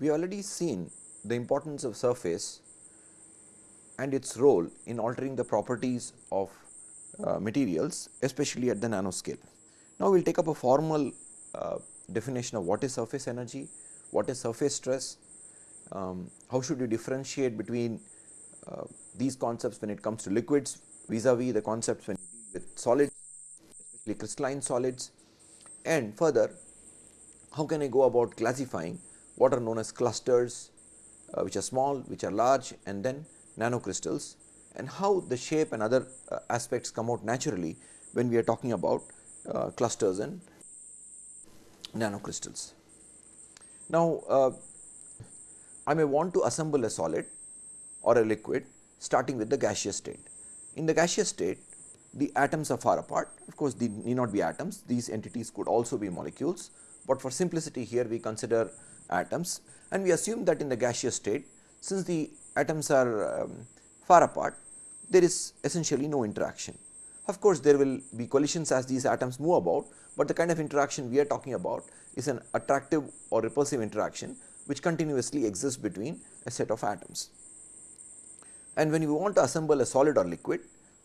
we already seen the importance of surface and its role in altering the properties of uh, materials especially at the nanoscale. Now, we will take up a formal uh, definition of what is surface energy, what is surface stress, um, how should you differentiate between uh, these concepts when it comes to liquids vis-a-vis -vis the concepts when you deal with solids especially crystalline solids and further how can I go about classifying what are known as clusters uh, which are small, which are large and then nanocrystals and how the shape and other uh, aspects come out naturally when we are talking about uh, clusters and nanocrystals. Now, uh, I may want to assemble a solid or a liquid starting with the gaseous state. In the gaseous state the atoms are far apart of course, they need not be atoms these entities could also be molecules, but for simplicity here we consider atoms and we assume that in the gaseous state since the atoms are um, far apart there is essentially no interaction. Of course, there will be collisions as these atoms move about, but the kind of interaction we are talking about is an attractive or repulsive interaction which continuously exists between a set of atoms. And when we want to assemble a solid or liquid,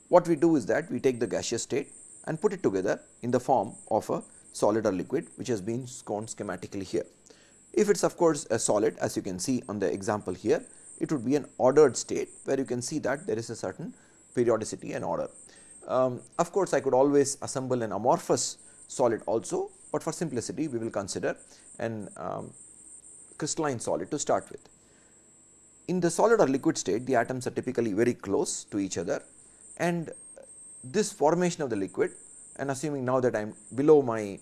what we do is that we take the gaseous state and put it together in the form of a solid or liquid which has been shown schematically here. If it is of course a solid as you can see on the example here, it would be an ordered state where you can see that there is a certain periodicity and order. Um, of course, I could always assemble an amorphous solid also, but for simplicity we will consider an um, crystalline solid to start with. In the solid or liquid state the atoms are typically very close to each other and this formation of the liquid and assuming now that I am below my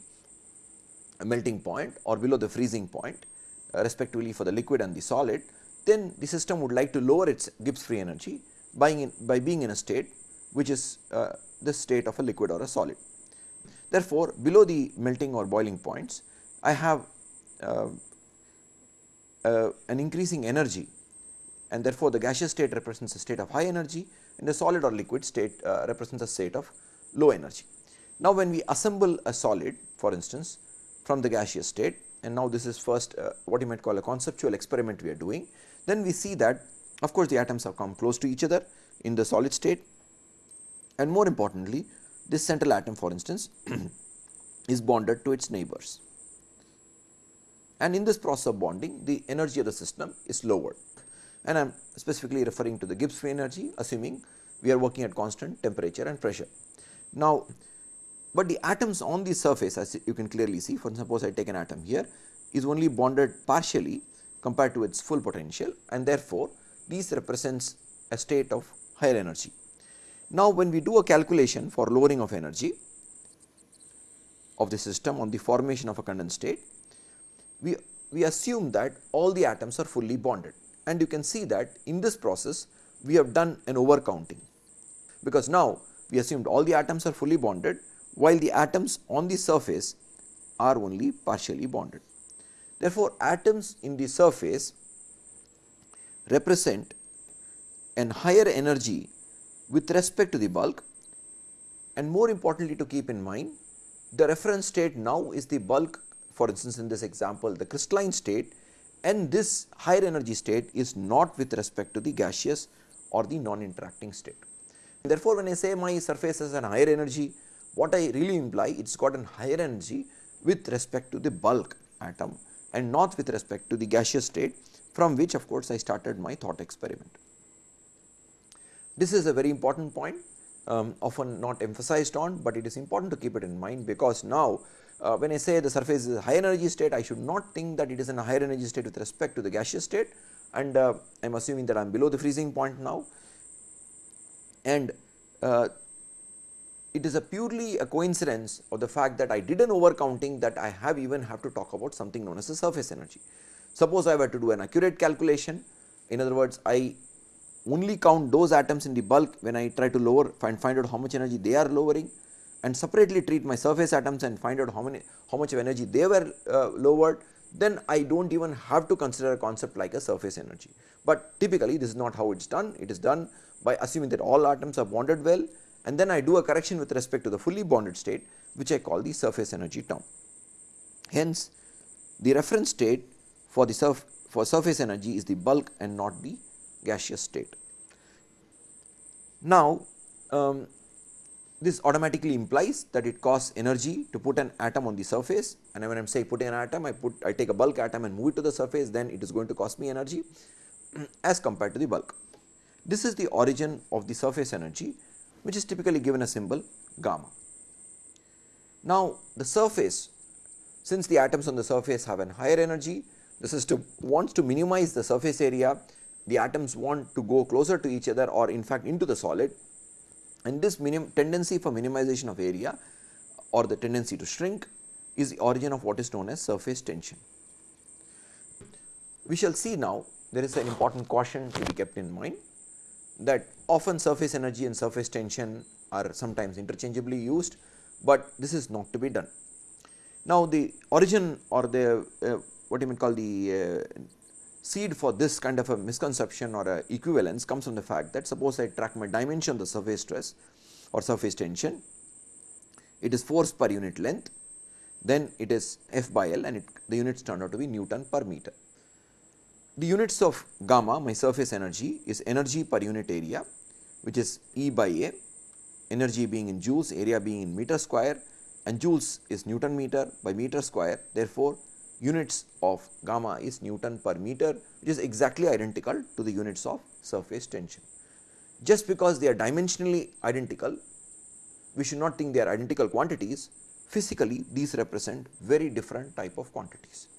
melting point or below the freezing point uh, respectively for the liquid and the solid, then the system would like to lower its Gibbs free energy by, in, by being in a state which is uh, the state of a liquid or a solid. Therefore, below the melting or boiling points I have uh, uh, an increasing energy and therefore, the gaseous state represents a state of high energy and the solid or liquid state uh, represents a state of low energy. Now, when we assemble a solid for instance from the gaseous state and now this is first uh, what you might call a conceptual experiment we are doing, then we see that of course, the atoms have come close to each other in the solid state. And more importantly this central atom for instance is bonded to its neighbors. And in this process of bonding the energy of the system is lowered. And I am specifically referring to the Gibbs free energy assuming we are working at constant temperature and pressure. Now, but the atoms on the surface as you can clearly see for suppose I take an atom here is only bonded partially compared to its full potential and therefore, these represents a state of higher energy. Now, when we do a calculation for lowering of energy of the system on the formation of a condensed state, we, we assume that all the atoms are fully bonded and you can see that in this process we have done an overcounting because now we assumed all the atoms are fully bonded while the atoms on the surface are only partially bonded. Therefore, atoms in the surface represent an higher energy with respect to the bulk and more importantly to keep in mind the reference state now is the bulk for instance in this example the crystalline state and this higher energy state is not with respect to the gaseous or the non-interacting state. Therefore, when I say my surface has an higher energy what I really imply it has got an higher energy with respect to the bulk atom and not with respect to the gaseous state from which of course I started my thought experiment. This is a very important point um, often not emphasized on, but it is important to keep it in mind because now uh, when I say the surface is a high energy state I should not think that it is in a higher energy state with respect to the gaseous state and uh, I am assuming that I am below the freezing point now and uh, it is a purely a coincidence of the fact that I did an overcounting that I have even have to talk about something known as the surface energy. Suppose I were to do an accurate calculation in other words I only count those atoms in the bulk when I try to lower find find out how much energy they are lowering and separately treat my surface atoms and find out how many how much of energy they were uh, lowered then I do not even have to consider a concept like a surface energy. But typically this is not how it is done it is done by assuming that all atoms are bonded well and then I do a correction with respect to the fully bonded state which I call the surface energy term. Hence the reference state for the surf for surface energy is the bulk and not the gaseous state. Now, um, this automatically implies that it costs energy to put an atom on the surface and when I am saying putting an atom I put I take a bulk atom and move it to the surface then it is going to cost me energy as compared to the bulk. This is the origin of the surface energy which is typically given a symbol gamma. Now, the surface since the atoms on the surface have an higher energy the system wants to minimize the surface area the atoms want to go closer to each other or in fact into the solid and this tendency for minimization of area or the tendency to shrink is the origin of what is known as surface tension. We shall see now there is an important caution to be kept in mind that often surface energy and surface tension are sometimes interchangeably used, but this is not to be done. Now, the origin or the uh, what you may call the uh, seed for this kind of a misconception or a equivalence comes from the fact that suppose I track my dimension the surface stress or surface tension, it is force per unit length, then it is F by L and it, the units turn out to be Newton per meter. The units of gamma my surface energy is energy per unit area which is E by A, energy being in joules, area being in meter square and joules is Newton meter by meter square. Therefore, units of gamma is Newton per meter which is exactly identical to the units of surface tension. Just because they are dimensionally identical, we should not think they are identical quantities, physically these represent very different type of quantities.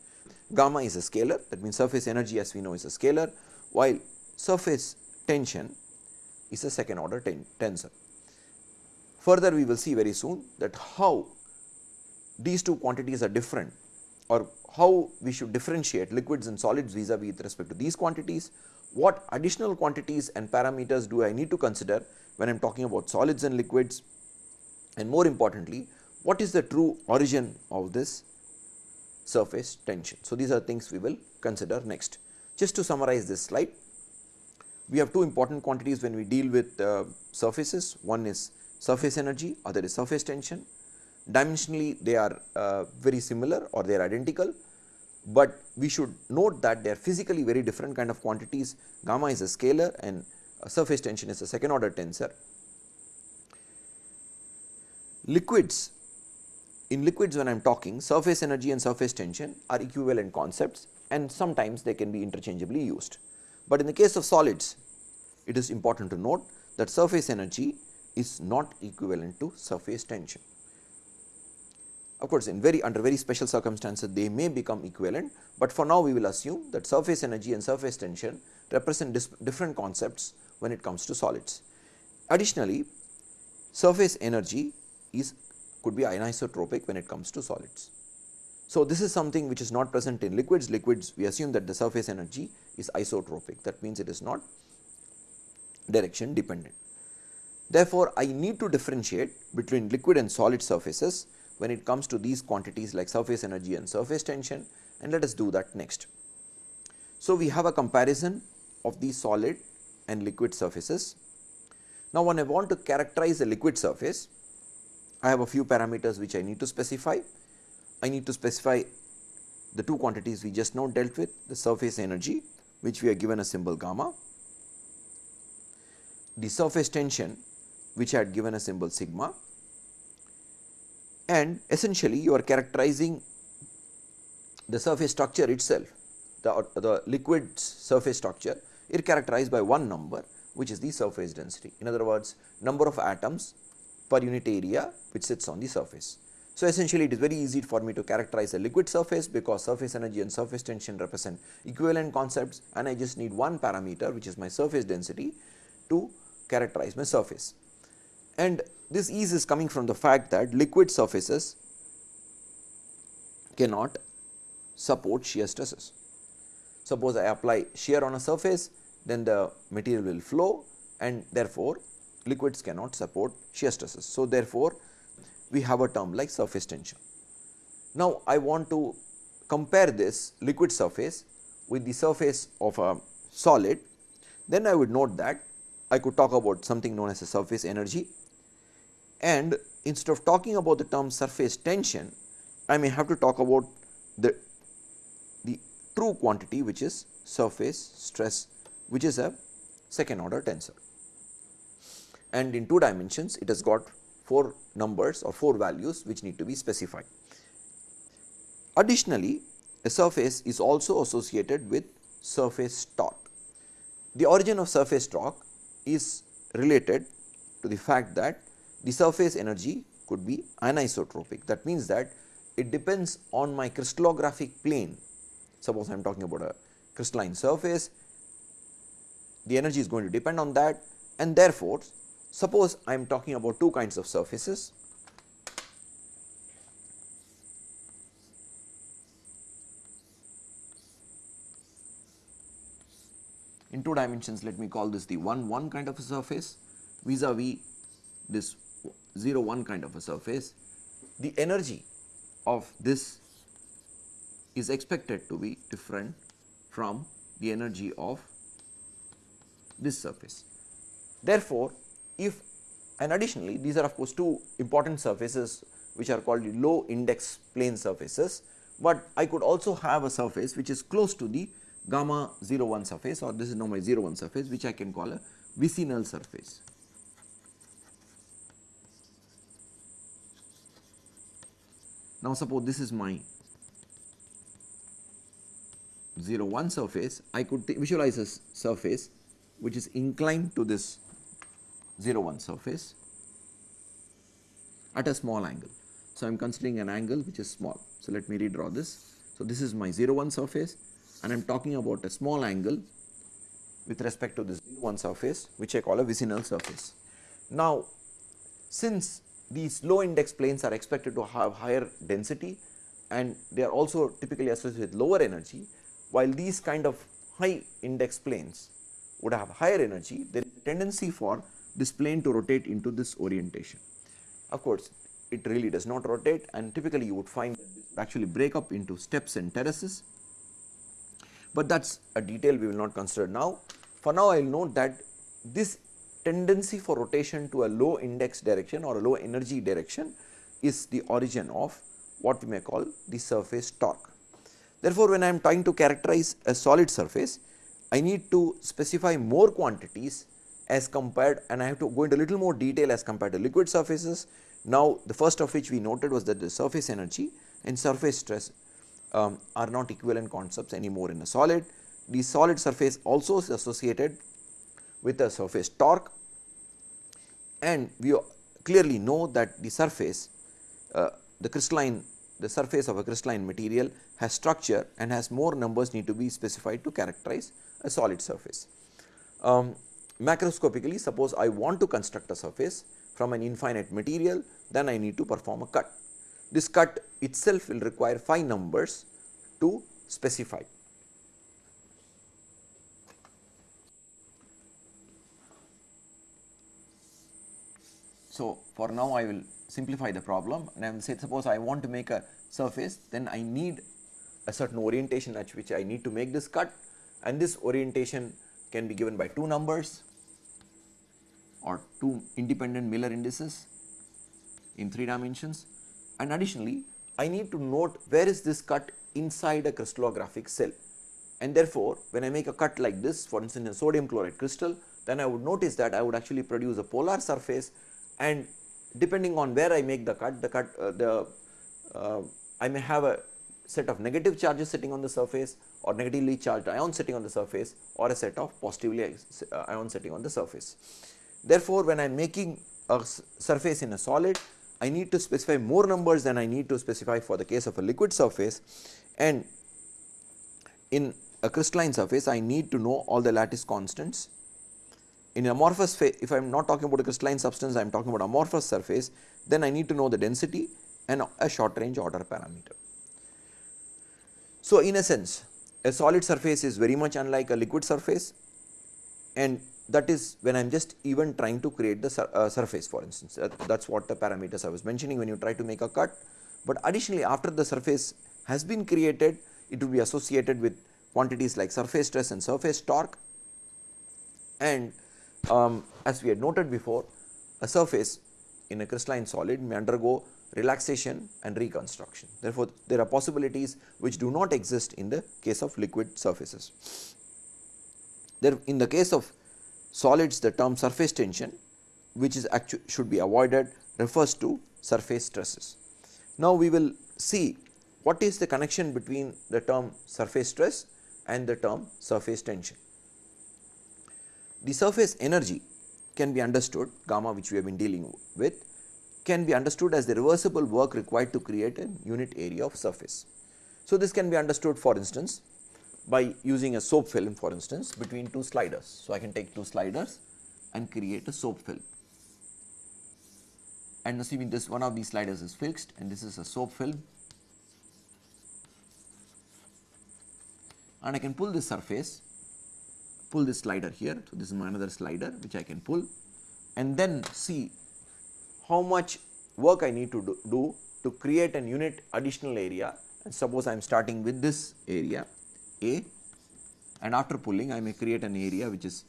Gamma is a scalar. That means surface energy as we know is a scalar while surface tension is a second order ten tensor. Further we will see very soon that how these two quantities are different or how we should differentiate liquids and solids vis-a-vis -vis with respect to these quantities, what additional quantities and parameters do I need to consider when I am talking about solids and liquids? And more importantly what is the true origin of this surface tension. So, these are things we will consider next. Just to summarize this slide, we have two important quantities when we deal with uh, surfaces, one is surface energy, other is surface tension dimensionally they are uh, very similar or they are identical, but we should note that they are physically very different kind of quantities gamma is a scalar and surface tension is a second order tensor. Liquids in liquids when I am talking surface energy and surface tension are equivalent concepts and sometimes they can be interchangeably used. But in the case of solids it is important to note that surface energy is not equivalent to surface tension. Of course, in very under very special circumstances they may become equivalent, but for now we will assume that surface energy and surface tension represent different concepts when it comes to solids. Additionally, surface energy is could be anisotropic when it comes to solids. So, this is something which is not present in liquids, liquids we assume that the surface energy is isotropic that means it is not direction dependent. Therefore, I need to differentiate between liquid and solid surfaces when it comes to these quantities like surface energy and surface tension and let us do that next. So, we have a comparison of the solid and liquid surfaces. Now, when I want to characterize a liquid surface, I have a few parameters which I need to specify. I need to specify the two quantities we just now dealt with the surface energy which we are given a symbol gamma, the surface tension which I had given a symbol sigma and essentially you are characterizing the surface structure itself the, the liquid surface structure is characterized by one number which is the surface density. In other words, number of atoms per unit area which sits on the surface. So, essentially it is very easy for me to characterize a liquid surface because surface energy and surface tension represent equivalent concepts and I just need one parameter which is my surface density to characterize my surface. And this ease is coming from the fact that liquid surfaces cannot support shear stresses. Suppose I apply shear on a surface then the material will flow and therefore, liquids cannot support shear stresses. So, therefore, we have a term like surface tension. Now, I want to compare this liquid surface with the surface of a solid, then I would note that I could talk about something known as a surface energy and instead of talking about the term surface tension, I may have to talk about the, the true quantity which is surface stress which is a second order tensor. And in 2 dimensions it has got 4 numbers or 4 values which need to be specified. Additionally, a surface is also associated with surface torque. The origin of surface torque is related to the fact that the surface energy could be anisotropic. That means that it depends on my crystallographic plane. Suppose I am talking about a crystalline surface, the energy is going to depend on that and therefore, suppose I am talking about two kinds of surfaces. In two dimensions let me call this the 1 1 kind of a surface vis-a-vis this 0 1 kind of a surface, the energy of this is expected to be different from the energy of this surface. Therefore, if and additionally these are of course two important surfaces which are called low index plane surfaces, but I could also have a surface which is close to the gamma 0 1 surface or this is now my 0 1 surface which I can call a vicinal surface. Now, suppose this is my 0 1 surface, I could visualize a surface which is inclined to this 0 1 surface at a small angle. So, I am considering an angle which is small. So, let me redraw this. So, this is my 0 1 surface and I am talking about a small angle with respect to this 0 1 surface which I call a vicinal surface. Now, since these low index planes are expected to have higher density and they are also typically associated with lower energy, while these kind of high index planes would have higher energy, there is a tendency for this plane to rotate into this orientation. Of course, it really does not rotate and typically you would find actually break up into steps and terraces, but that is a detail we will not consider now. For now, I will note that this tendency for rotation to a low index direction or a low energy direction is the origin of what we may call the surface torque. Therefore, when I am trying to characterize a solid surface, I need to specify more quantities as compared and I have to go into a little more detail as compared to liquid surfaces. Now, the first of which we noted was that the surface energy and surface stress um, are not equivalent concepts anymore in a solid. The solid surface also is associated with a surface torque and we clearly know that the surface uh, the crystalline the surface of a crystalline material has structure and has more numbers need to be specified to characterize a solid surface. Um, macroscopically suppose I want to construct a surface from an infinite material then I need to perform a cut. This cut itself will require 5 numbers to specify. So, for now I will simplify the problem and I will say suppose I want to make a surface then I need a certain orientation at which I need to make this cut and this orientation can be given by two numbers or two independent Miller indices in 3 dimensions. And additionally I need to note where is this cut inside a crystallographic cell. And therefore, when I make a cut like this for instance in sodium chloride crystal then I would notice that I would actually produce a polar surface. And depending on where I make the cut, the cut uh, the uh, I may have a set of negative charges sitting on the surface or negatively charged ions sitting on the surface or a set of positively uh, ions sitting on the surface. Therefore, when I am making a surface in a solid, I need to specify more numbers than I need to specify for the case of a liquid surface. And in a crystalline surface I need to know all the lattice constants. In amorphous if I am not talking about a crystalline substance, I am talking about amorphous surface, then I need to know the density and a short range order parameter. So, in a sense, a solid surface is very much unlike a liquid surface. And that is when I am just even trying to create the sur uh, surface for instance, that is what the parameters I was mentioning when you try to make a cut. But additionally after the surface has been created, it will be associated with quantities like surface stress and surface torque and um, as we had noted before a surface in a crystalline solid may undergo relaxation and reconstruction. Therefore, there are possibilities which do not exist in the case of liquid surfaces. There in the case of solids the term surface tension which is actually should be avoided refers to surface stresses. Now, we will see what is the connection between the term surface stress and the term surface tension. The surface energy can be understood gamma which we have been dealing with can be understood as the reversible work required to create a unit area of surface. So, this can be understood for instance by using a soap film for instance between two sliders. So, I can take two sliders and create a soap film. And assuming this one of these sliders is fixed and this is a soap film. And I can pull this surface, pull this slider here. So, this is my another slider which I can pull. And then see how much work I need to do, do to create an unit additional area. And suppose I am starting with this area A and after pulling I may create an area which is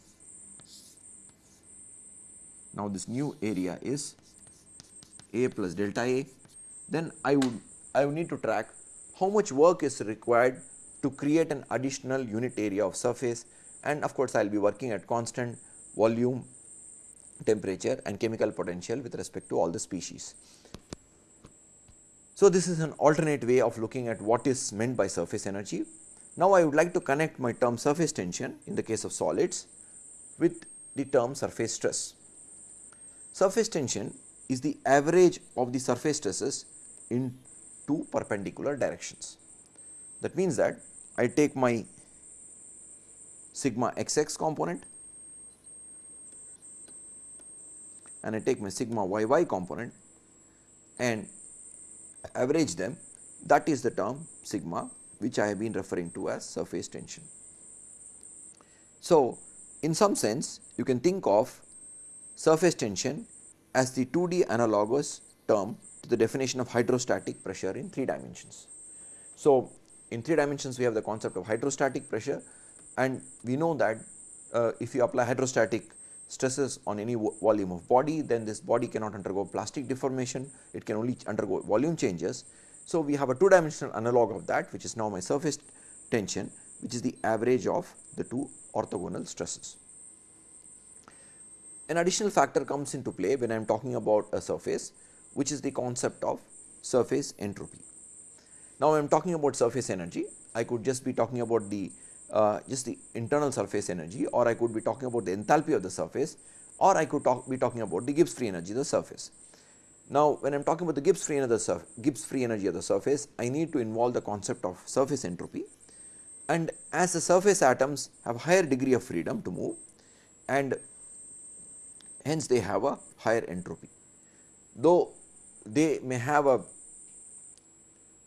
now this new area is a plus delta A, then I would I would need to track how much work is required to create an additional unit area of surface and of course, I will be working at constant volume, temperature and chemical potential with respect to all the species. So, this is an alternate way of looking at what is meant by surface energy. Now, I would like to connect my term surface tension in the case of solids with the term surface stress. Surface tension is the average of the surface stresses in two perpendicular directions. That means that I take my sigma xx component and I take my sigma yy component and average them that is the term sigma which I have been referring to as surface tension. So, in some sense you can think of surface tension as the 2D analogous term to the definition of hydrostatic pressure in 3 dimensions. So, in 3 dimensions we have the concept of hydrostatic pressure and we know that uh, if you apply hydrostatic stresses on any volume of body then this body cannot undergo plastic deformation, it can only undergo volume changes. So, we have a 2 dimensional analog of that which is now my surface tension which is the average of the two orthogonal stresses. An additional factor comes into play when I am talking about a surface which is the concept of surface entropy. Now, I am talking about surface energy I could just be talking about the uh, just the internal surface energy or I could be talking about the enthalpy of the surface or I could talk, be talking about the Gibbs free energy of the surface. Now, when I am talking about the Gibbs free, energy Gibbs free energy of the surface I need to involve the concept of surface entropy. And as the surface atoms have higher degree of freedom to move and hence they have a higher entropy. Though they may have a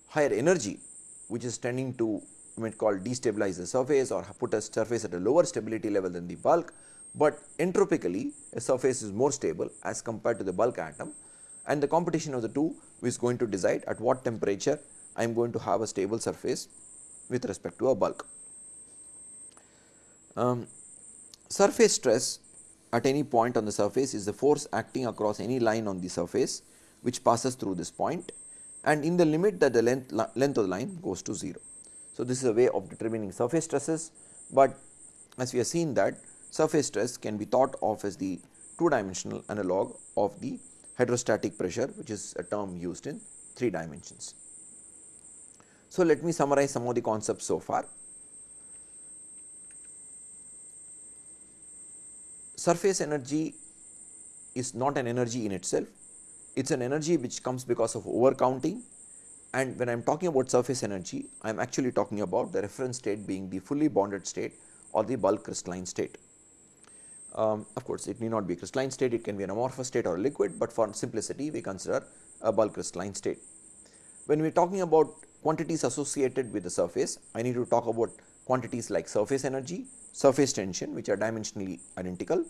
higher energy which is tending to you might call destabilize the surface or put a surface at a lower stability level than the bulk, but entropically a surface is more stable as compared to the bulk atom and the competition of the two is going to decide at what temperature I am going to have a stable surface with respect to a bulk. Um, surface stress at any point on the surface is the force acting across any line on the surface which passes through this point and in the limit that the length, length of the line goes to 0. So, this is a way of determining surface stresses, but as we have seen that surface stress can be thought of as the two dimensional analog of the hydrostatic pressure which is a term used in 3 dimensions. So, let me summarize some of the concepts so far. surface energy is not an energy in itself, it is an energy which comes because of over counting and when I am talking about surface energy, I am actually talking about the reference state being the fully bonded state or the bulk crystalline state. Um, of course, it need not be a crystalline state, it can be an amorphous state or a liquid, but for simplicity we consider a bulk crystalline state. When we are talking about quantities associated with the surface, I need to talk about quantities like surface energy, surface tension which are dimensionally identical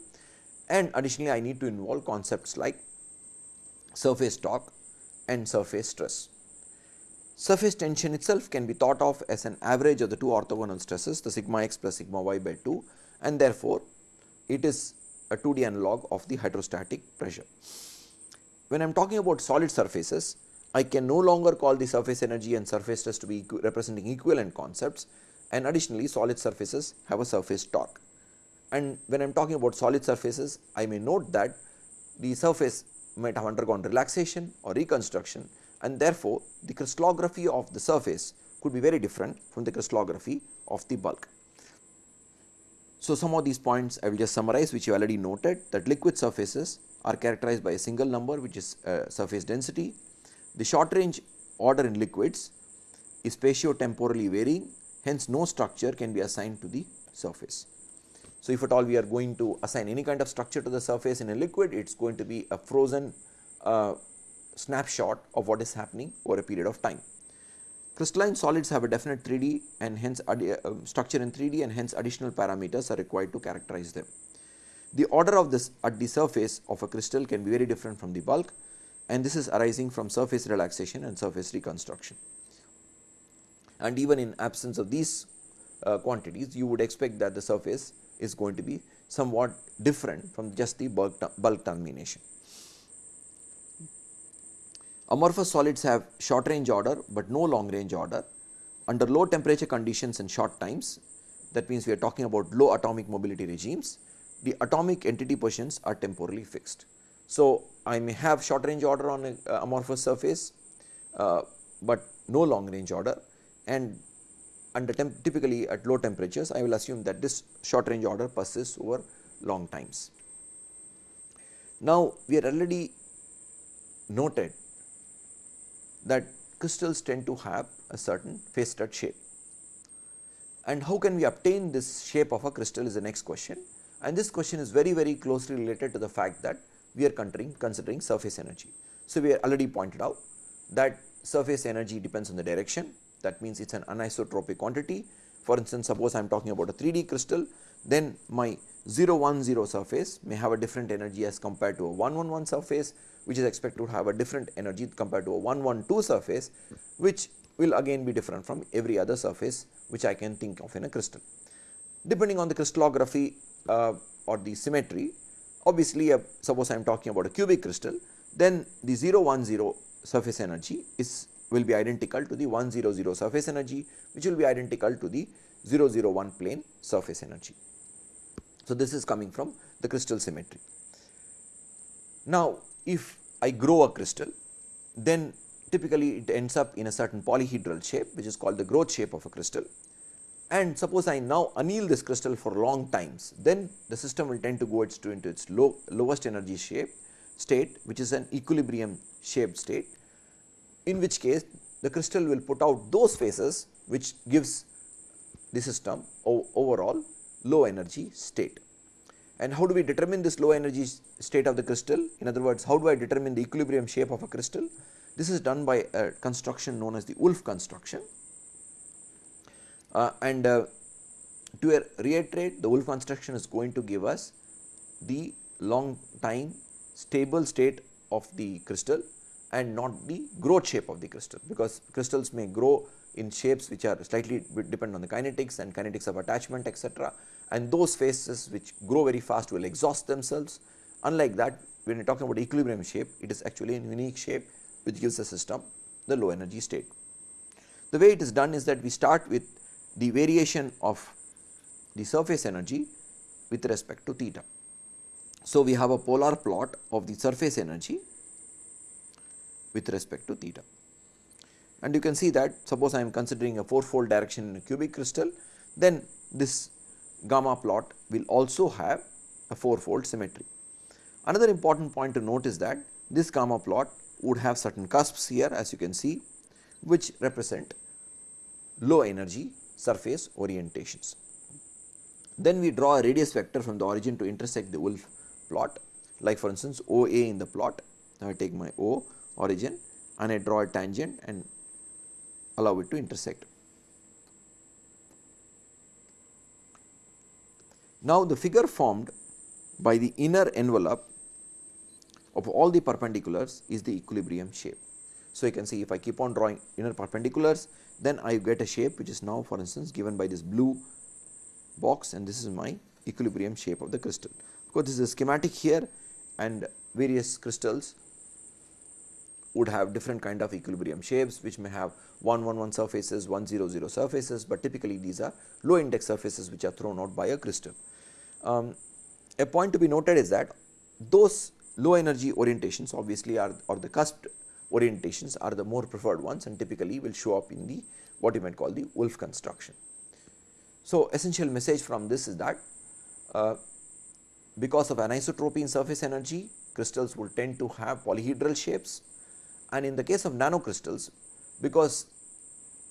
and additionally I need to involve concepts like surface torque and surface stress. Surface tension itself can be thought of as an average of the two orthogonal stresses the sigma x plus sigma y by 2 and therefore, it is a 2D analog of the hydrostatic pressure. when I am talking about solid surfaces, I can no longer call the surface energy and surface stress to be representing equivalent concepts and additionally solid surfaces have a surface torque. And when I am talking about solid surfaces, I may note that the surface might have undergone relaxation or reconstruction and therefore, the crystallography of the surface could be very different from the crystallography of the bulk. So, some of these points I will just summarize which you already noted that liquid surfaces are characterized by a single number which is uh, surface density. The short range order in liquids is spatio-temporally varying hence no structure can be assigned to the surface. So, if at all we are going to assign any kind of structure to the surface in a liquid it is going to be a frozen uh, snapshot of what is happening over a period of time. Crystalline solids have a definite 3D and hence uh, structure in 3D and hence additional parameters are required to characterize them. The order of this at the surface of a crystal can be very different from the bulk and this is arising from surface relaxation and surface reconstruction. And even in absence of these uh, quantities you would expect that the surface is going to be somewhat different from just the bulk, bulk termination. Amorphous solids have short range order, but no long range order. Under low temperature conditions and short times that means we are talking about low atomic mobility regimes, the atomic entity positions are temporally fixed. So, I may have short range order on a uh, amorphous surface, uh, but no long range order and under typically at low temperatures I will assume that this short range order persists over long times. Now, we are already noted that crystals tend to have a certain faceted shape. And how can we obtain this shape of a crystal is the next question and this question is very very closely related to the fact that we are considering, considering surface energy. So, we are already pointed out that surface energy depends on the direction that means it is an anisotropic quantity. For instance, suppose I am talking about a 3D crystal then my 0 1 0 surface may have a different energy as compared to a 1 1 1 surface which is expected to have a different energy compared to a 1 1 2 surface which will again be different from every other surface which I can think of in a crystal. Depending on the crystallography uh, or the symmetry obviously uh, suppose I am talking about a cubic crystal then the 0 1 0 surface energy is will be identical to the 1 0 0 surface energy which will be identical to the 0 0 1 plane surface energy. So, this is coming from the crystal symmetry. Now, if I grow a crystal then typically it ends up in a certain polyhedral shape which is called the growth shape of a crystal and suppose I now anneal this crystal for long times then the system will tend to go its to into its low, lowest energy shape state which is an equilibrium shaped state in which case the crystal will put out those phases which gives the system overall low energy state. And how do we determine this low energy state of the crystal? In other words, how do I determine the equilibrium shape of a crystal? This is done by a construction known as the Wulff construction. Uh, and uh, to reiterate, the Wulff construction is going to give us the long time stable state of the crystal and not the growth shape of the crystal because crystals may grow in shapes which are slightly depend on the kinetics and kinetics of attachment etc and those phases which grow very fast will exhaust themselves. Unlike that when you are talking about equilibrium shape it is actually a unique shape which gives the system the low energy state. The way it is done is that we start with the variation of the surface energy with respect to theta. So, we have a polar plot of the surface energy with respect to theta. And you can see that suppose I am considering a fourfold direction in a cubic crystal then this gamma plot will also have a fourfold symmetry. Another important point to note is that this gamma plot would have certain cusps here as you can see which represent low energy surface orientations. Then we draw a radius vector from the origin to intersect the Wulff plot like for instance OA in the plot. Now, I take my O origin and I draw a tangent and allow it to intersect. Now, the figure formed by the inner envelope of all the perpendiculars is the equilibrium shape. So, you can see if I keep on drawing inner perpendiculars then I get a shape which is now for instance given by this blue box and this is my equilibrium shape of the crystal. Of course, this is a schematic here and various crystals would have different kind of equilibrium shapes which may have 1 1 1 surfaces, 1 0 0 surfaces, but typically these are low index surfaces which are thrown out by a crystal. Um, a point to be noted is that those low energy orientations obviously are or the cusp orientations are the more preferred ones and typically will show up in the what you might call the Wulff construction. So, essential message from this is that uh, because of anisotropy in surface energy crystals will tend to have polyhedral shapes and in the case of nanocrystals because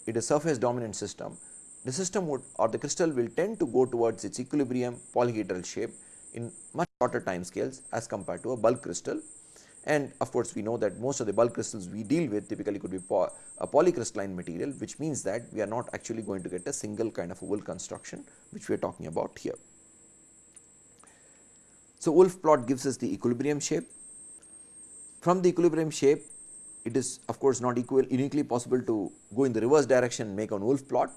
it is a surface dominant system the system would or the crystal will tend to go towards its equilibrium polyhedral shape in much shorter time scales as compared to a bulk crystal and of course, we know that most of the bulk crystals we deal with typically could be a polycrystalline material which means that we are not actually going to get a single kind of a Wulff construction which we are talking about here. So, Wulff plot gives us the equilibrium shape. From the equilibrium shape it is of course not equal uniquely possible to go in the reverse direction and make a Wulff plot.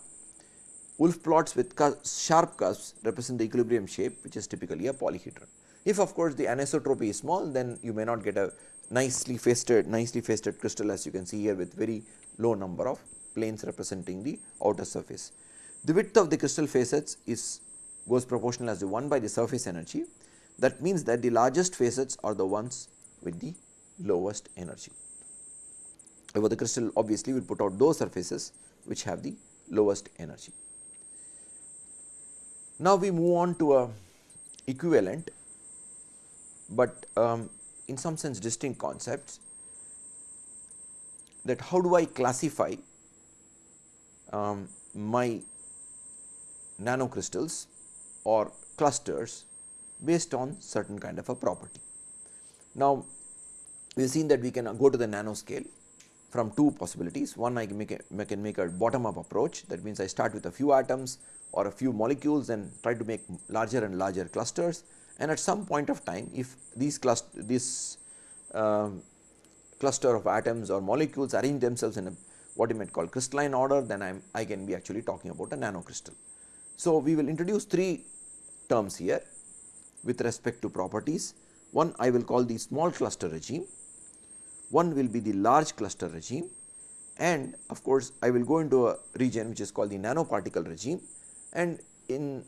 Wulff plots with sharp curves represent the equilibrium shape which is typically a polyhedron. If of course the anisotropy is small then you may not get a nicely faceted nicely faceted crystal as you can see here with very low number of planes representing the outer surface. The width of the crystal facets is goes proportional as the 1 by the surface energy that means that the largest facets are the ones with the lowest energy. However, the crystal obviously will put out those surfaces which have the lowest energy. Now, we move on to a equivalent but um, in some sense distinct concepts that how do I classify um, my nanocrystals or clusters based on certain kind of a property. Now, we have seen that we can go to the nanoscale from two possibilities. One I can make a, I can make a bottom up approach that means I start with a few atoms or a few molecules and try to make larger and larger clusters and at some point of time if these cluster this uh, cluster of atoms or molecules arrange themselves in a what you might call crystalline order then I am I can be actually talking about a nanocrystal. So, we will introduce three terms here with respect to properties. One I will call the small cluster regime, one will be the large cluster regime and of course, I will go into a region which is called the nanoparticle regime and in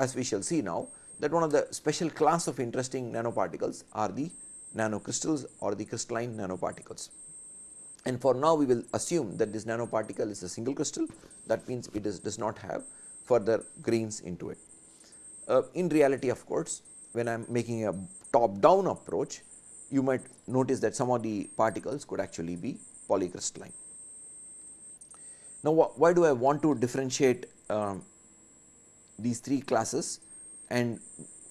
as we shall see now that one of the special class of interesting nanoparticles are the nanocrystals or the crystalline nanoparticles. And for now we will assume that this nanoparticle is a single crystal that means it is, does not have further grains into it. Uh, in reality of course, when I am making a top down approach you might notice that some of the particles could actually be polycrystalline. Now, wh why do I want to differentiate um, these three classes and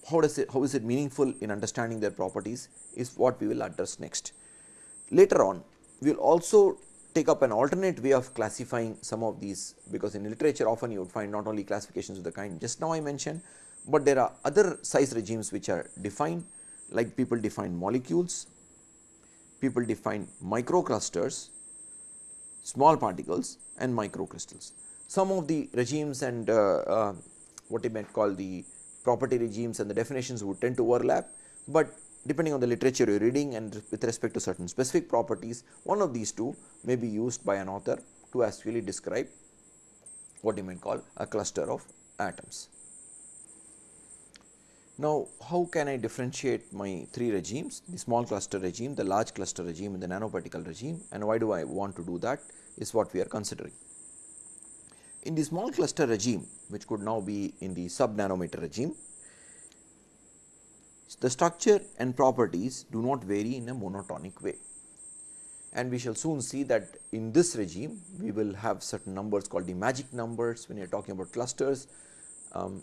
how does it how is it meaningful in understanding their properties is what we will address next. Later on we will also take up an alternate way of classifying some of these because in literature often you would find not only classifications of the kind just now I mentioned, but there are other size regimes which are defined like people define molecules, people define microclusters, small particles and microcrystals. Some of the regimes and uh, uh, what you might call the property regimes and the definitions would tend to overlap, but depending on the literature you are reading and with respect to certain specific properties, one of these two may be used by an author to actually describe what you might call a cluster of atoms. Now, how can I differentiate my three regimes, the small cluster regime, the large cluster regime and the nanoparticle regime and why do I want to do that is what we are considering. In the small cluster regime which could now be in the sub nanometer regime, the structure and properties do not vary in a monotonic way. And we shall soon see that in this regime we will have certain numbers called the magic numbers when you are talking about clusters. Um,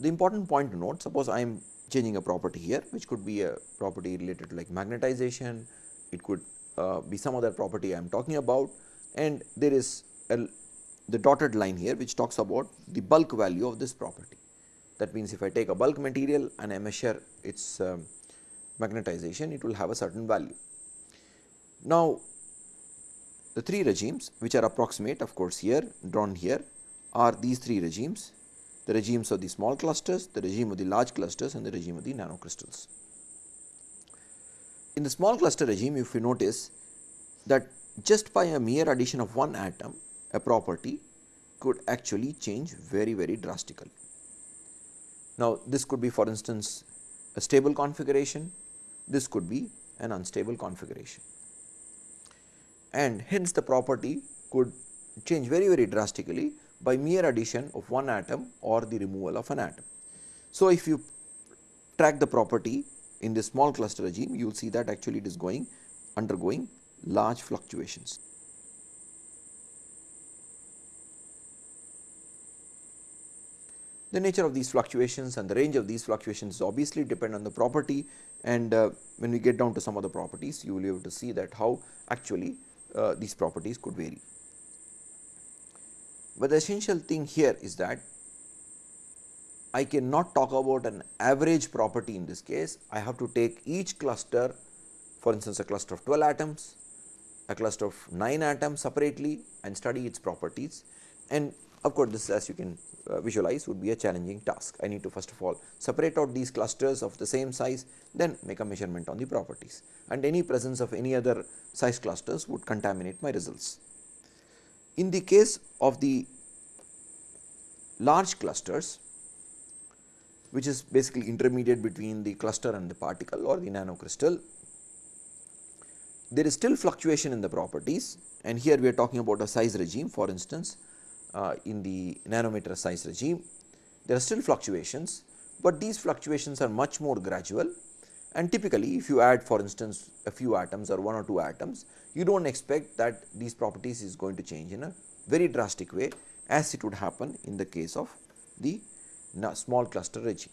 the important point to note suppose I am changing a property here which could be a property related to like magnetization, it could uh, be some other property I am talking about and there is a the dotted line here which talks about the bulk value of this property. That means, if I take a bulk material and I measure its um, magnetization, it will have a certain value. Now, the three regimes which are approximate of course, here drawn here are these three regimes, the regimes of the small clusters, the regime of the large clusters and the regime of the nanocrystals. in the small cluster regime if you notice that just by a mere addition of one atom a property could actually change very very drastically. Now, this could be for instance a stable configuration, this could be an unstable configuration and hence the property could change very very drastically by mere addition of one atom or the removal of an atom. So, if you track the property in this small cluster regime you will see that actually it is going undergoing large fluctuations. The nature of these fluctuations and the range of these fluctuations obviously depend on the property and uh, when we get down to some of the properties you will be able to see that how actually uh, these properties could vary. But the essential thing here is that I cannot talk about an average property in this case. I have to take each cluster for instance, a cluster of 12 atoms, a cluster of 9 atoms separately and study its properties and of course, this as you can uh, visualize would be a challenging task. I need to first of all separate out these clusters of the same size then make a measurement on the properties and any presence of any other size clusters would contaminate my results. In the case of the large clusters which is basically intermediate between the cluster and the particle or the nanocrystal, there is still fluctuation in the properties and here we are talking about a size regime for instance uh, in the nanometer size regime. There are still fluctuations, but these fluctuations are much more gradual and typically if you add for instance a few atoms or one or two atoms, you do not expect that these properties is going to change in a very drastic way as it would happen in the case of the small cluster regime.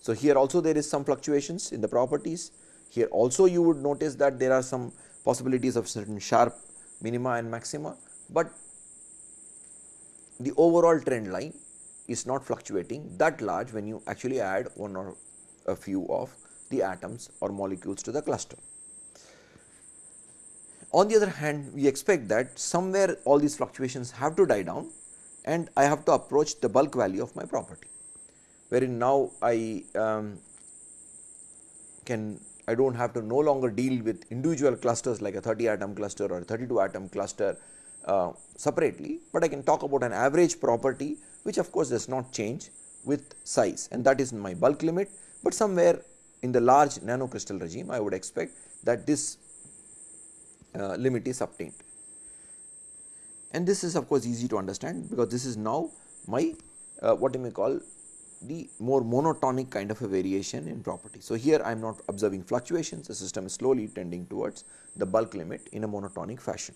So, here also there is some fluctuations in the properties, here also you would notice that there are some possibilities of certain sharp minima and maxima, but the overall trend line is not fluctuating that large when you actually add one or a few of the atoms or molecules to the cluster. On the other hand, we expect that somewhere all these fluctuations have to die down and I have to approach the bulk value of my property, wherein now I um, can I do not have to no longer deal with individual clusters like a 30 atom cluster or a 32 atom cluster uh, separately, but I can talk about an average property which of course does not change with size and that is my bulk limit, but somewhere in the large nanocrystal regime I would expect that this uh, limit is obtained. And this is of course easy to understand because this is now my uh, what you may call the more monotonic kind of a variation in property. So, here I am not observing fluctuations the system is slowly tending towards the bulk limit in a monotonic fashion.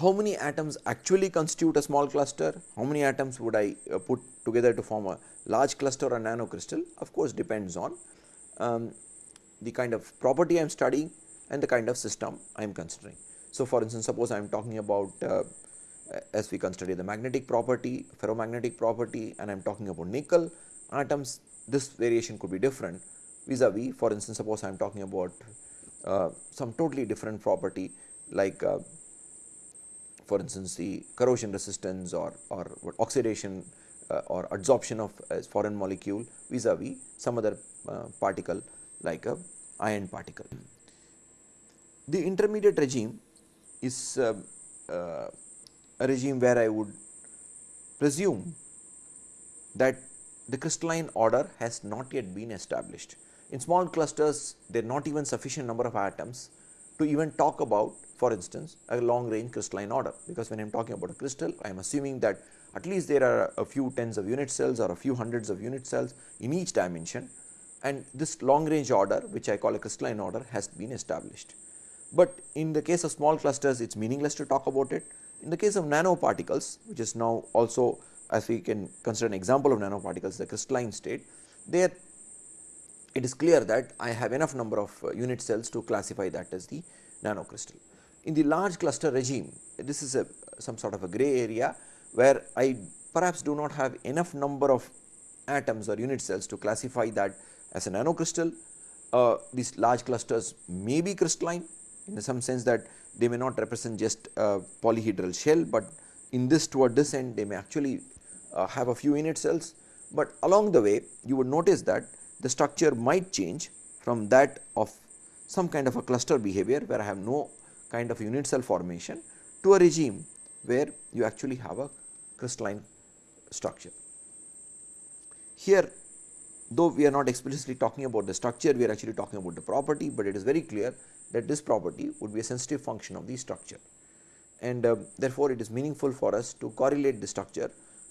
How many atoms actually constitute a small cluster, how many atoms would I uh, put together to form a large cluster or a nanocrystal of course depends on um, the kind of property I am studying and the kind of system I am considering. So, for instance, suppose I am talking about uh, as we consider the magnetic property, ferromagnetic property and I am talking about nickel atoms this variation could be different vis-a-vis -vis, for instance, suppose I am talking about uh, some totally different property like uh, for instance the corrosion resistance or, or oxidation uh, or adsorption of a foreign molecule vis-a-vis -vis some other uh, particle like a iron particle. The intermediate regime is uh, uh, a regime where I would presume that the crystalline order has not yet been established. In small clusters there are not even sufficient number of atoms to even talk about for instance a long range crystalline order because when I am talking about a crystal I am assuming that at least there are a few tens of unit cells or a few hundreds of unit cells in each dimension and this long range order which I call a crystalline order has been established. But in the case of small clusters it is meaningless to talk about it. In the case of nanoparticles which is now also as we can consider an example of nanoparticles the crystalline state there it is clear that I have enough number of uh, unit cells to classify that as the nanocrystal. In the large cluster regime, this is a some sort of a gray area where I perhaps do not have enough number of atoms or unit cells to classify that as a nanocrystal. Uh, these large clusters may be crystalline in some sense that they may not represent just a polyhedral shell, but in this toward this end they may actually uh, have a few unit cells, but along the way you would notice that the structure might change from that of some kind of a cluster behavior where I have no kind of unit cell formation to a regime where you actually have a crystalline structure. Here though we are not explicitly talking about the structure, we are actually talking about the property, but it is very clear that this property would be a sensitive function of the structure and uh, therefore, it is meaningful for us to correlate the structure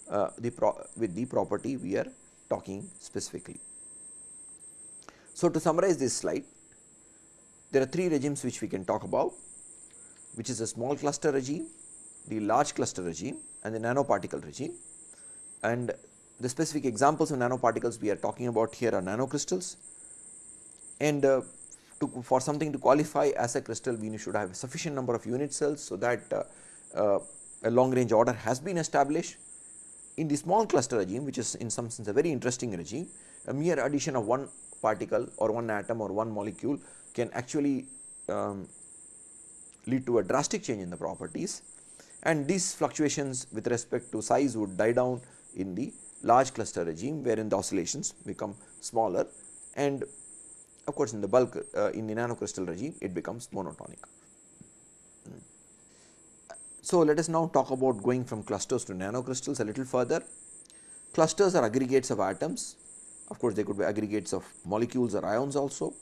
uh, the with the property we are talking specifically. So, to summarize this slide, there are three regimes which we can talk about, which is a small cluster regime, the large cluster regime and the nanoparticle regime. And the specific examples of nanoparticles we are talking about here are nanocrystals and uh, to, for something to qualify as a crystal we should have a sufficient number of unit cells. So, that uh, uh, a long range order has been established. In the small cluster regime which is in some sense a very interesting regime, a mere addition of one particle or one atom or one molecule can actually um, lead to a drastic change in the properties and these fluctuations with respect to size would die down in the large cluster regime wherein the oscillations become smaller and of course, in the bulk uh, in the nanocrystal regime it becomes monotonic. So, let us now talk about going from clusters to nanocrystals a little further. Clusters are aggregates of atoms, of course, they could be aggregates of molecules or ions also,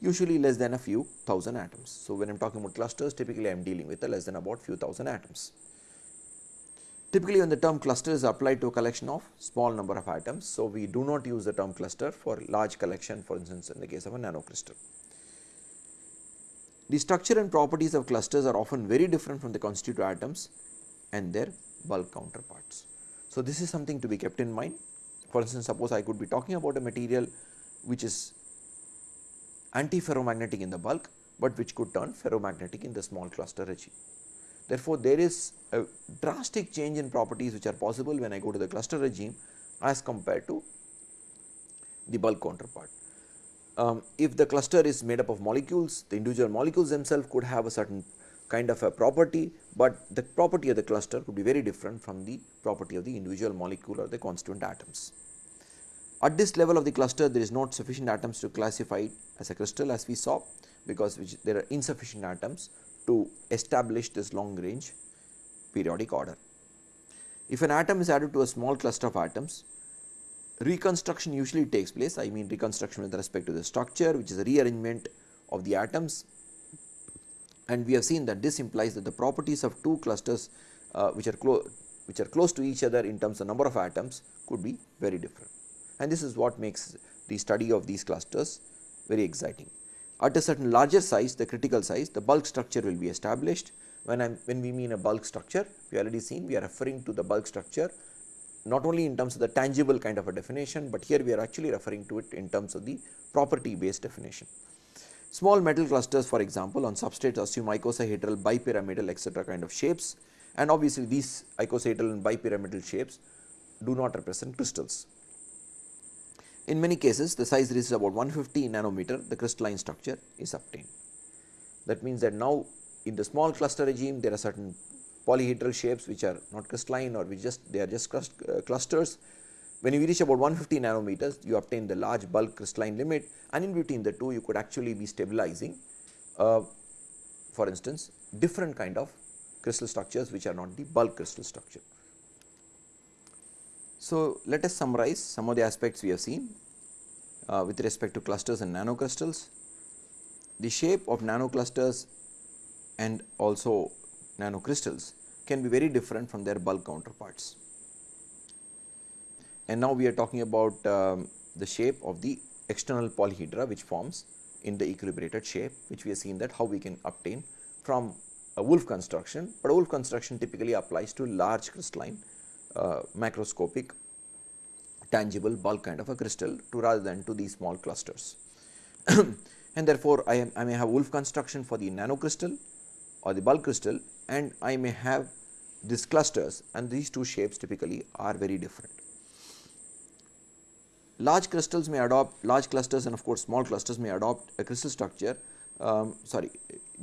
usually less than a few thousand atoms. So, when I am talking about clusters typically I am dealing with a less than about few thousand atoms. Typically when the term cluster is applied to a collection of small number of atoms. So, we do not use the term cluster for large collection for instance in the case of a nanocrystal. The structure and properties of clusters are often very different from the constituent atoms and their bulk counterparts. So, this is something to be kept in mind. For instance, suppose I could be talking about a material which is antiferromagnetic in the bulk, but which could turn ferromagnetic in the small cluster regime. Therefore, there is a drastic change in properties which are possible when I go to the cluster regime as compared to the bulk counterpart. Um, if the cluster is made up of molecules, the individual molecules themselves could have a certain kind of a property, but the property of the cluster could be very different from the property of the individual molecule or the constituent atoms. At this level of the cluster, there is not sufficient atoms to classify it as a crystal as we saw, because there are insufficient atoms to establish this long range periodic order. If an atom is added to a small cluster of atoms, reconstruction usually takes place. I mean reconstruction with respect to the structure which is a rearrangement of the atoms and we have seen that this implies that the properties of two clusters uh, which are close which are close to each other in terms of number of atoms could be very different and this is what makes the study of these clusters very exciting. At a certain larger size, the critical size, the bulk structure will be established. When, I'm, when we mean a bulk structure, we already seen we are referring to the bulk structure not only in terms of the tangible kind of a definition, but here we are actually referring to it in terms of the property based definition. Small metal clusters for example, on substrates assume icosahedral, bipyramidal etc., kind of shapes and obviously these icosahedral and bipyramidal shapes do not represent crystals. In many cases the size reaches about 150 nanometer the crystalline structure is obtained. That means that now in the small cluster regime there are certain polyhedral shapes which are not crystalline or which just they are just uh, clusters. When you reach about 150 nanometers you obtain the large bulk crystalline limit and in between the two you could actually be stabilizing uh, for instance different kind of crystal structures which are not the bulk crystal structure. So, let us summarize some of the aspects we have seen uh, with respect to clusters and nanocrystals. The shape of nanoclusters and also nanocrystals can be very different from their bulk counterparts. And now we are talking about um, the shape of the external polyhedra which forms in the equilibrated shape which we have seen that how we can obtain from a Wulff construction, but a Wulff construction typically applies to large crystalline uh, macroscopic tangible bulk kind of a crystal to rather than to these small clusters. and therefore, I, am, I may have Wulff construction for the nanocrystal or the bulk crystal and I may have these clusters and these two shapes typically are very different. Large crystals may adopt large clusters and of course, small clusters may adopt a crystal structure um, sorry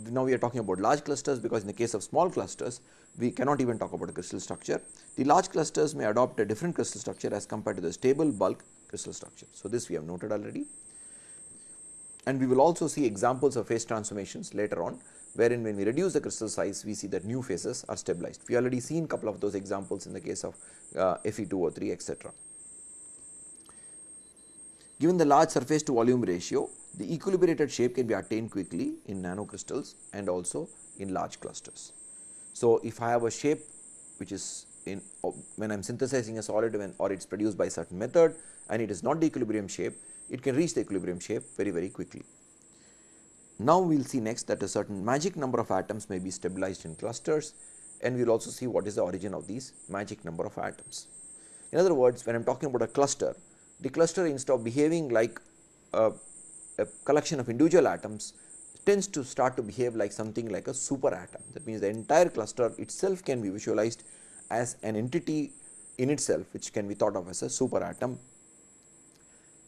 now we are talking about large clusters because in the case of small clusters we cannot even talk about a crystal structure. The large clusters may adopt a different crystal structure as compared to the stable bulk crystal structure. So, this we have noted already and we will also see examples of phase transformations later on wherein when we reduce the crystal size we see that new phases are stabilized. We already seen a couple of those examples in the case of uh, Fe2O3 etc. Given the large surface to volume ratio, the equilibrated shape can be attained quickly in nanocrystals and also in large clusters. So, if I have a shape which is in when I am synthesizing a solid when or it is produced by certain method and it is not the equilibrium shape, it can reach the equilibrium shape very very quickly. Now, we will see next that a certain magic number of atoms may be stabilized in clusters and we will also see what is the origin of these magic number of atoms. In other words, when I am talking about a cluster, the cluster instead of behaving like a, a collection of individual atoms tends to start to behave like something like a super atom. That means, the entire cluster itself can be visualized as an entity in itself which can be thought of as a super atom.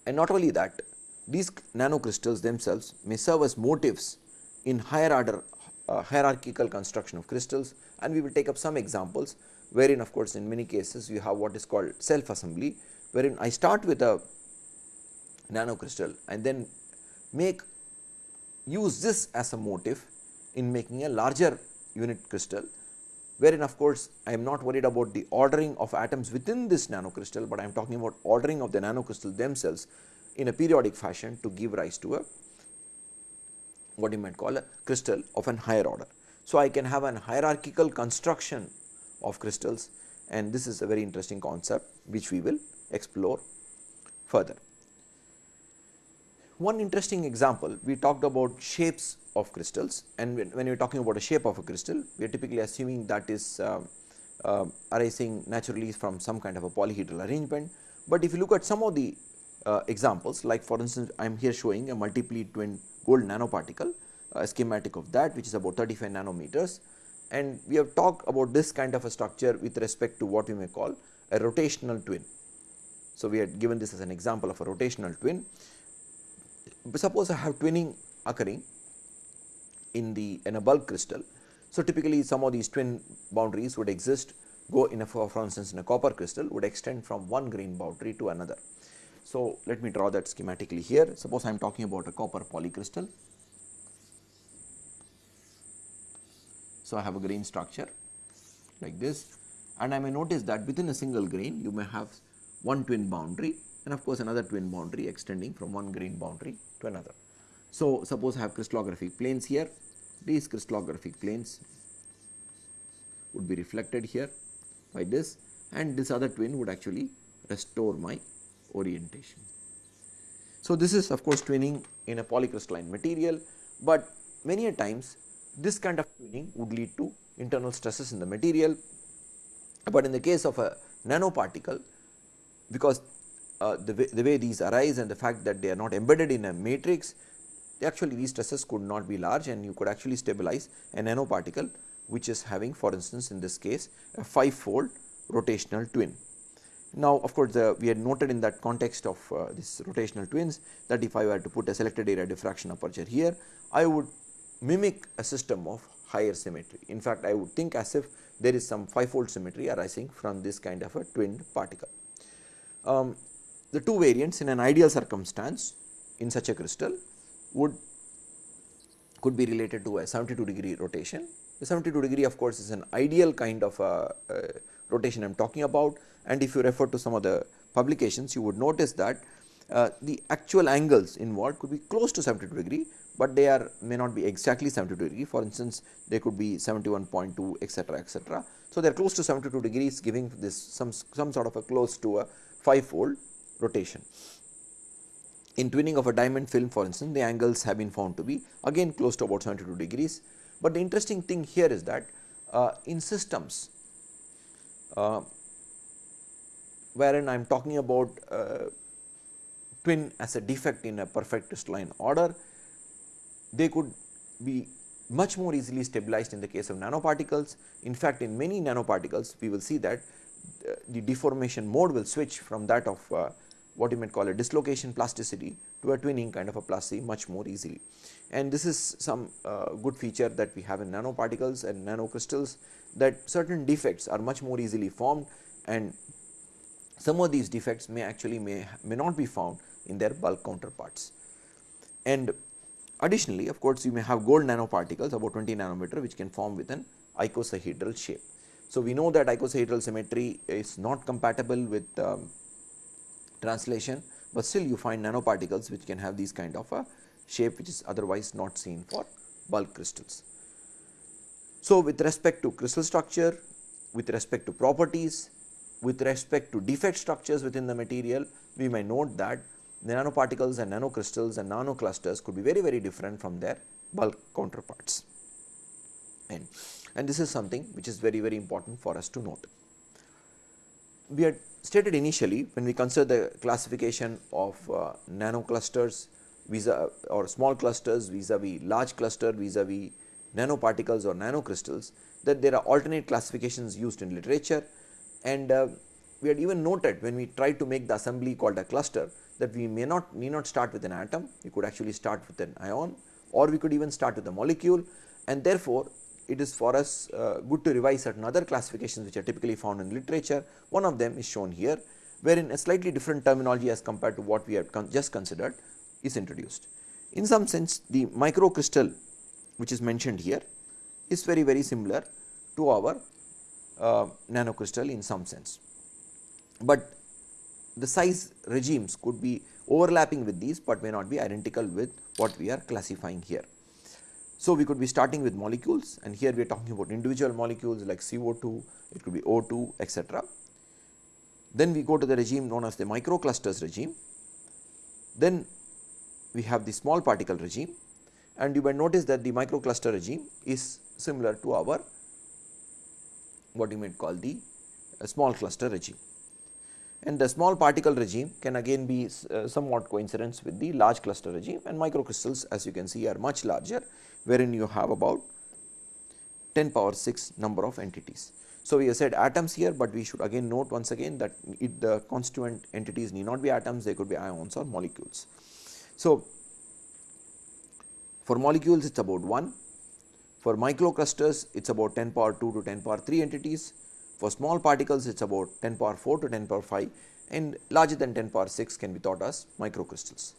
And not only that these nanocrystals themselves may serve as motifs in higher order uh, hierarchical construction of crystals and we will take up some examples wherein of course, in many cases you have what is called self assembly wherein I start with a nanocrystal and then make use this as a motif in making a larger unit crystal wherein of course, I am not worried about the ordering of atoms within this nanocrystal, but I am talking about ordering of the nanocrystal themselves in a periodic fashion to give rise to a what you might call a crystal of an higher order. So, I can have an hierarchical construction of crystals and this is a very interesting concept which we will explore further. One interesting example we talked about shapes of crystals and when, when we are talking about a shape of a crystal we are typically assuming that is uh, uh, arising naturally from some kind of a polyhedral arrangement. But if you look at some of the uh, examples like for instance, I am here showing a multiply twin gold nanoparticle a schematic of that which is about 35 nanometers and we have talked about this kind of a structure with respect to what we may call a rotational twin. So, we had given this as an example of a rotational twin. Suppose I have twinning occurring in the in a bulk crystal. So, typically some of these twin boundaries would exist go in a for, for instance, in a copper crystal would extend from one grain boundary to another. So, let me draw that schematically here. Suppose I am talking about a copper polycrystal. So, I have a grain structure like this and I may notice that within a single grain you may have one twin boundary and of course, another twin boundary extending from one grain boundary to another. So, suppose I have crystallographic planes here, these crystallographic planes would be reflected here by this and this other twin would actually restore my orientation. So, this is of course twinning in a polycrystalline material, but many a times this kind of twinning would lead to internal stresses in the material, but in the case of a nanoparticle because uh, the, way, the way these arise and the fact that they are not embedded in a matrix actually these stresses could not be large and you could actually stabilize a nanoparticle which is having for instance in this case a 5 fold rotational twin. Now, of course, the, we had noted in that context of uh, this rotational twins that if I were to put a selected area diffraction aperture here, I would mimic a system of higher symmetry. In fact, I would think as if there is some five-fold symmetry arising from this kind of a twinned particle. Um, the two variants in an ideal circumstance in such a crystal would could be related to a 72 degree rotation. The 72 degree of course, is an ideal kind of a, a rotation I am talking about and if you refer to some of the publications you would notice that uh, the actual angles involved could be close to 72 degree, but they are may not be exactly 72 degree for instance they could be 71.2 etc etc. So, they are close to 72 degrees giving this some some sort of a close to a 5 fold rotation. In twinning of a diamond film for instance the angles have been found to be again close to about 72 degrees, but the interesting thing here is that uh, in systems uh, wherein I am talking about uh, twin as a defect in a perfect crystalline order, they could be much more easily stabilized in the case of nanoparticles. In fact, in many nanoparticles we will see that uh, the deformation mode will switch from that of uh, what you might call a dislocation plasticity to a twinning kind of a plasticity much more easily. And this is some uh, good feature that we have in nanoparticles and nanocrystals that certain defects are much more easily formed and some of these defects may actually may, may not be found in their bulk counterparts. And additionally of course, you may have gold nanoparticles about 20 nanometer which can form with an icosahedral shape. So, we know that icosahedral symmetry is not compatible with um, translation, but still you find nanoparticles which can have these kind of a shape which is otherwise not seen for bulk crystals. So, with respect to crystal structure, with respect to properties, with respect to defect structures within the material, we may note that the nanoparticles and nanocrystals and nanoclusters could be very very different from their bulk counterparts. And, and this is something which is very very important for us to note. We had stated initially when we consider the classification of uh, nanoclusters vis or small clusters vis-a-vis large cluster vis-a-vis nanoparticles or nanocrystals that there are alternate classifications used in literature. And uh, we had even noted when we tried to make the assembly called a cluster that we may not need not start with an atom, we could actually start with an ion or we could even start with a molecule. And therefore, it is for us uh, good to revise certain other classifications which are typically found in literature. One of them is shown here wherein a slightly different terminology as compared to what we have con just considered is introduced. In some sense the microcrystal which is mentioned here is very very similar to our uh, nanocrystal in some sense, but the size regimes could be overlapping with these, but may not be identical with what we are classifying here. So, we could be starting with molecules and here we are talking about individual molecules like CO2, it could be O2 etc. Then we go to the regime known as the microclusters regime. Then we have the small particle regime and you might notice that the microcluster regime is similar to our what you might call the uh, small cluster regime and the small particle regime can again be uh, somewhat coincidence with the large cluster regime and microcrystals as you can see are much larger wherein you have about 10 power 6 number of entities. So, we have said atoms here, but we should again note once again that it, the constituent entities need not be atoms they could be ions or molecules. So, for molecules it is about 1, for microclusters it is about 10 power 2 to 10 power 3 entities for small particles it is about 10 power 4 to 10 power 5 and larger than 10 power 6 can be thought as microcrystals.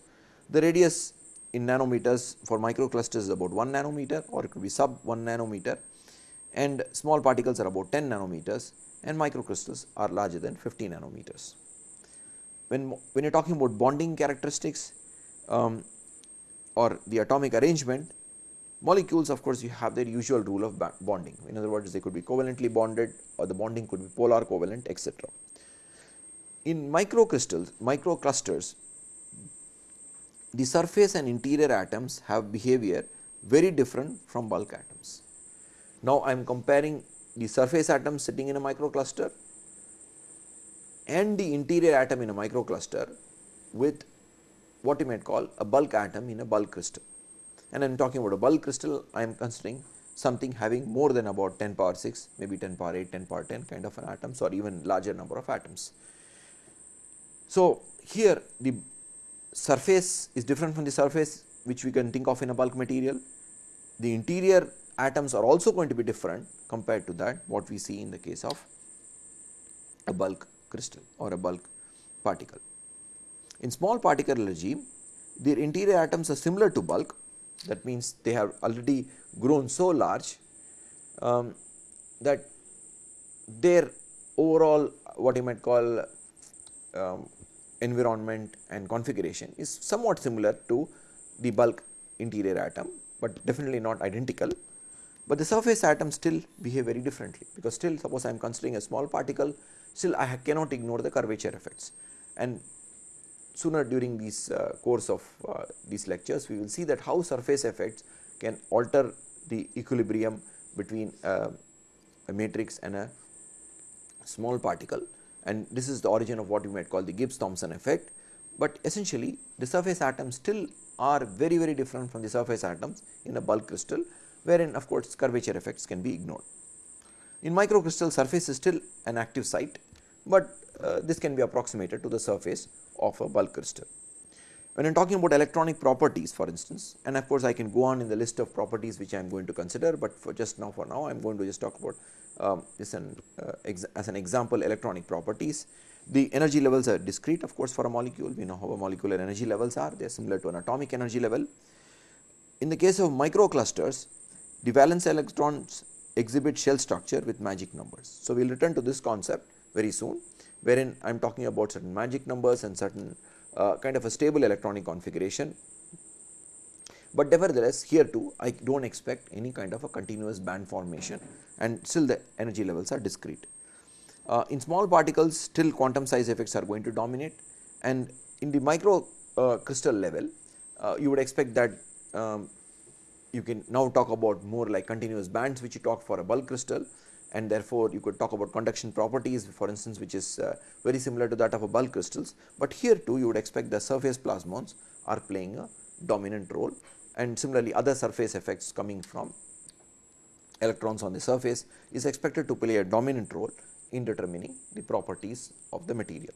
The radius in nanometers for microclusters is about 1 nanometer or it could be sub 1 nanometer and small particles are about 10 nanometers and microcrystals are larger than 50 nanometers. When, when you are talking about bonding characteristics um, or the atomic arrangement Molecules of course, you have their usual rule of bonding in other words they could be covalently bonded or the bonding could be polar covalent etc. In microcrystals, microclusters the surface and interior atoms have behavior very different from bulk atoms. Now, I am comparing the surface atom sitting in a microcluster and the interior atom in a microcluster with what you might call a bulk atom in a bulk crystal and I am talking about a bulk crystal I am considering something having more than about 10 power 6 maybe 10 power 8 10 power 10 kind of an atoms or even larger number of atoms. So, here the surface is different from the surface which we can think of in a bulk material. The interior atoms are also going to be different compared to that what we see in the case of a bulk crystal or a bulk particle. In small particle regime, their interior atoms are similar to bulk, that means they have already grown so large um, that their overall what you might call um, environment and configuration is somewhat similar to the bulk interior atom, but definitely not identical. But the surface atoms still behave very differently because still suppose I am considering a small particle still I cannot ignore the curvature effects and sooner during this uh, course of uh, these lectures we will see that how surface effects can alter the equilibrium between uh, a matrix and a small particle. And this is the origin of what you might call the Gibbs Thomson effect, but essentially the surface atoms still are very very different from the surface atoms in a bulk crystal wherein of course curvature effects can be ignored. In microcrystal surface is still an active site, but uh, this can be approximated to the surface of a bulk crystal. When I am talking about electronic properties for instance and of course, I can go on in the list of properties which I am going to consider, but for just now for now I am going to just talk about um, this an, uh, as an example electronic properties. The energy levels are discrete of course for a molecule, we know how a molecular energy levels are, they are similar to an atomic energy level. In the case of microclusters, the valence electrons exhibit shell structure with magic numbers. So, we will return to this concept very soon wherein I am talking about certain magic numbers and certain uh, kind of a stable electronic configuration. But nevertheless here too I do not expect any kind of a continuous band formation and still the energy levels are discrete. Uh, in small particles still quantum size effects are going to dominate and in the micro uh, crystal level uh, you would expect that um, you can now talk about more like continuous bands which you talk for a bulk crystal and therefore, you could talk about conduction properties for instance which is uh, very similar to that of a bulk crystals, but here too you would expect the surface plasmons are playing a dominant role and similarly other surface effects coming from electrons on the surface is expected to play a dominant role in determining the properties of the material.